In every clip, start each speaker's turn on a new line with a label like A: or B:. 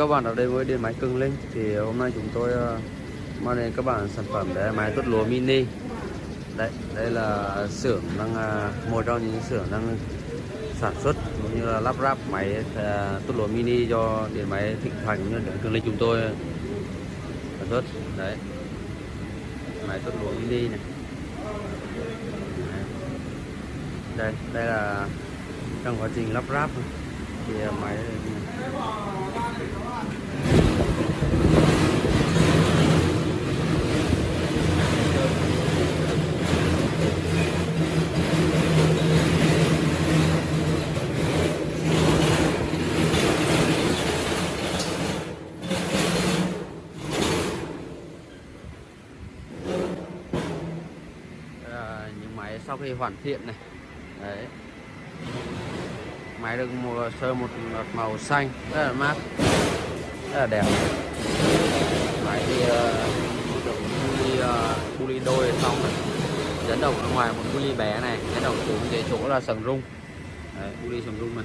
A: các bạn đã đến với điện máy Cường Linh. Thì hôm nay chúng tôi ờ, mang đến các bạn sản phẩm để máy tuốt lúa mini. Đấy, đây là xưởng đang à, một trong những xưởng đang sản xuất cũng như là lắp ráp máy à, tuốt lúa mini cho điện máy Thịnh Thành như điện Cường Linh chúng tôi sản xuất. Đấy, máy tuốt lúa mini này. Đây đây là trong quá trình lắp ráp. Thì à, máy Ờ, sau khi hoàn thiện này. Đấy. Máy được một sơ một màu xanh. Rất là mát rất là đẹp. Máy ờ, thì được buli uh, buli đôi xong này dẫn đầu ở ngoài một buli bé này dẫn đầu xuống cái chỗ là sừng rung. Đấy buli sừng rung này.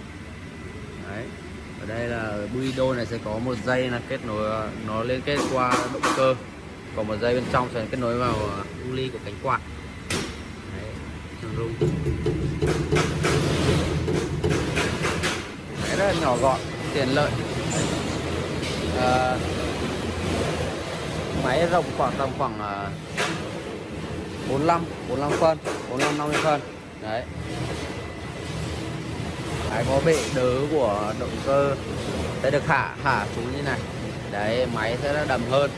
A: Đấy ở đây là buli đôi này sẽ có một dây là kết nối ờ, nó liên kết qua động cơ. Còn một dây bên trong sẽ kết nối vào buli của cánh quạt. Đấy sừng rung. Đấy, rất là nhỏ gọn, tiện lợi à, Máy rộng khoảng tầm khoảng à, 45, 45 phân 45, 50 phân. Đấy. Máy có bệ đỡ của động cơ Sẽ được hạ hạ xuống như này. Đấy, máy sẽ đầm hơn.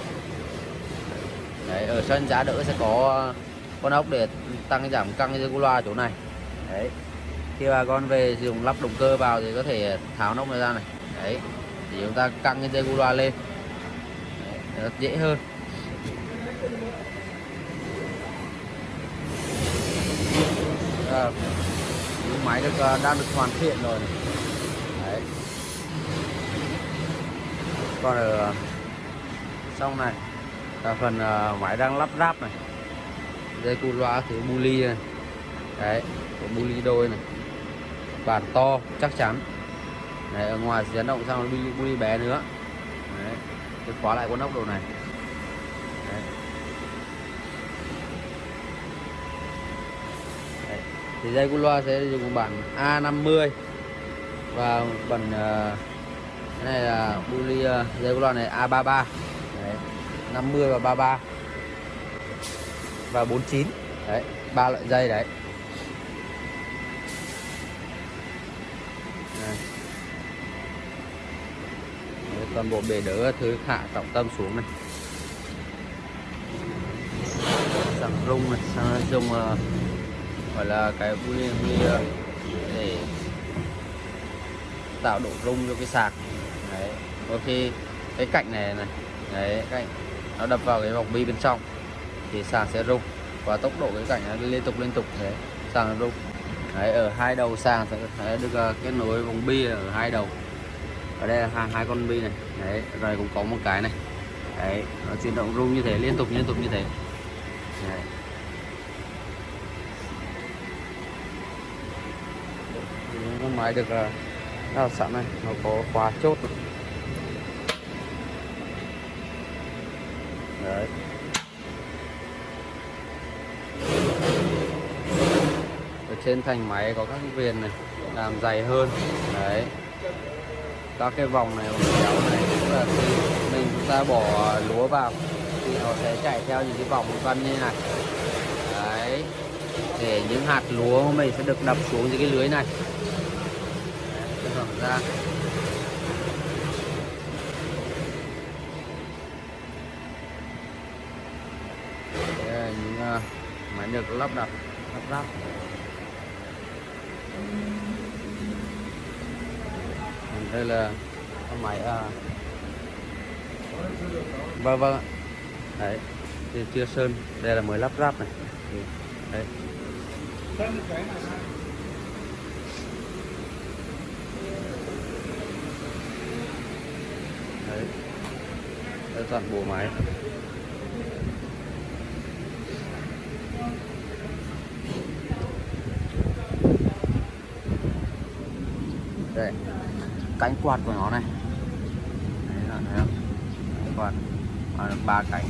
A: Đấy, ở sân giá đỡ sẽ có ờ, con ốc để tăng giảm căng dây loa chỗ này. Đấy. Khi bà con về dùng lắp động cơ vào thì có thể tháo nóc này ra này. Đấy thì chúng ta căng cái dây gu loa lên. Đấy, rất dễ hơn. À, máy được ờ, đang được hoàn thiện rồi. Đấy. Còn ở ờ, xong này là phần ờ, máy đang lắp ráp này. Dây cu loa thứ buli này. Đấy của ly đôi này. Bản to chắc chắn. Đấy, ở ngoài chấn động sang buli, đi bé nữa Đấy, tôi khóa lại con ốc đồ này Đấy. Đấy. thì dây cu loa sẽ dùng bản A50 và bản uh, cái này là buli uh, ờ, dây cu loa này A33 Đấy. 50 và 33 và 49 đấy ba loại dây đấy toàn bộ bể đỡ thứ hạ trọng tâm xuống này. Sang rung này sang dùng uh, gọi là cái vui vui uh, ờ, để tạo độ rung cho cái sạc. Đấy đôi khi cái cạnh này này đấy cạnh nó đập vào cái vòng bi bên trong thì sạc sẽ rung và tốc độ cái cạnh nó liên tục liên tục thế sạc nó rung. Đấy ở hai đầu sàn sẽ được uh, kết nối vòng bi ở hai đầu. Ở đây là hai, hai con bi này đấy, rồi cũng có một cái này. Đấy, nó chuyển động rung như thế, liên tục liên tục như thế. Đấy. máy được à, đào sẵn này, nó có khóa chốt. Đấy. Ở trên thành máy có các viền này, làm dày hơn. Đấy các cái vòng này vòng kéo này cũng là khi mình chúng ta bỏ lúa vào thì nó sẽ chạy theo những cái vòng vân như này. Đấy. Để những hạt lúa của mình sẽ được đập xuống những cái lưới này. Đấy, ra. Đây là những uh, máy được lắp đặt lắp ráp đây là con máy à vâng vâng đấy, thì chưa sơn. Đây là mới lắp ráp này. Đấy. Đấy. Đây toàn bộ máy. Đây cánh quạt của nó này. Đấy là toàn à, ba cánh.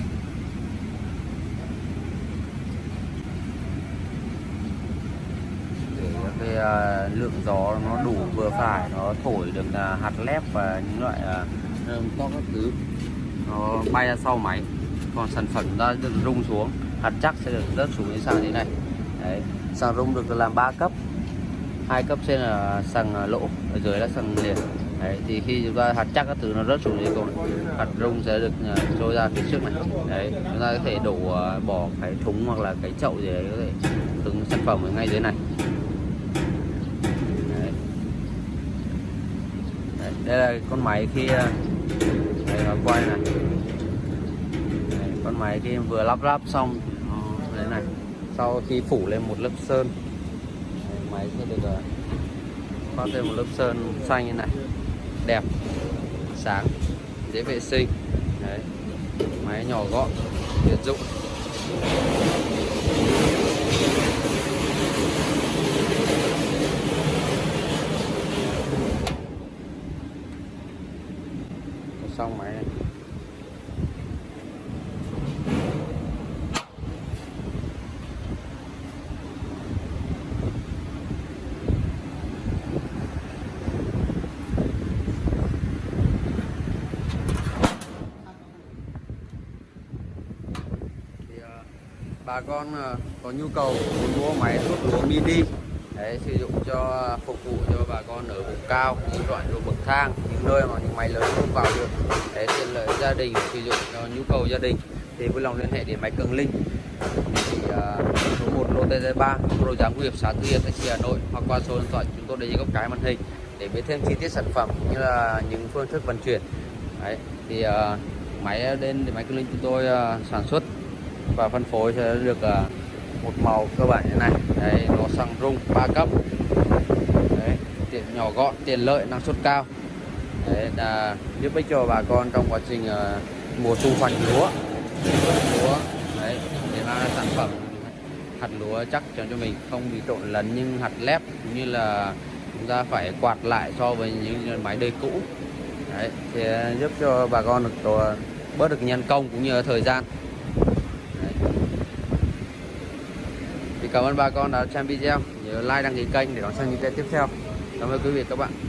A: Để cái uh, lượng gió nó đủ vừa phải nó thổi được uh, hạt lép và những loại à, uh, to các thứ nó bay ra sau máy. Còn sản phẩm ra được rung xuống hạt chắc sẽ được rớt xuống như sang thế này. Đấy sàn rung được làm 3 cấp hai cấp trên là sàng à, lỗ ở dưới là sàng liền. Đấy thì khi chúng ta hạt chắc các thứ nó rớt xuống dưới cùng hạt rung sẽ được à, trôi ra phía trước này. Đấy chúng ta có thể đổ à, bỏ cái thúng hoặc là cái chậu gì đấy có thể từng sản phẩm ở ngay dưới này. Đấy. Đấy, đây là con máy khi đây nó quay này. Đấy, con máy khi vừa lắp ráp xong đấy thế này. Sau khi phủ lên một lớp sơn máy sẽ được khoác thêm một lớp sơn xanh như này. Đẹp, sáng, dễ vệ sinh. Đấy, máy nhỏ gọn, tiện dụng. Xong máy này thì ờ, bà con ờ, có nhu cầu muốn mua máy thuốc lúa mini đấy sử dụng cho ờ, phục vụ cho bà con ở vùng cao những đoạn ruộng bậc thang những nơi mà những máy lớn không vào được để tiện lợi gia đình sử dụng cho nhu cầu gia đình. Thì vui lòng liên hệ đến máy cường linh thì uh, ờ, số 1 lô TZ3 đồ giám của hiệp xã Tư Hiệp tại Hà Nội hoặc qua số điện thoại chúng tôi để dưới góc cái màn hình để biết thêm chi tiết sản phẩm cũng như là những phương thức vận chuyển. Đấy thì uh, máy đến thì máy cường linh chúng tôi uh, sản xuất và phân phối sẽ được à, một màu cơ bản như này. Đấy nó xăng rung 3 cấp. Đấy tiện nhỏ gọn tiện lợi năng suất cao. Đấy là giúp ích cho bà con trong quá trình uh, mùa thu hoạch lúa. Lúa đấy để mang ra sản phẩm. Hạt lúa chắc cho cho mình không bị trộn lẫn nhưng hạt lép cũng như là chúng ta phải quạt lại so với những máy đời cũ. Đấy thì giúp cho bà con được tổ, bớt được nhân công cũng như thời gian. Thì cảm ơn bà con đã xem video. Nhớ like, đăng ký kênh để đón xem những video tiếp theo. Cảm ơn quý vị các bạn.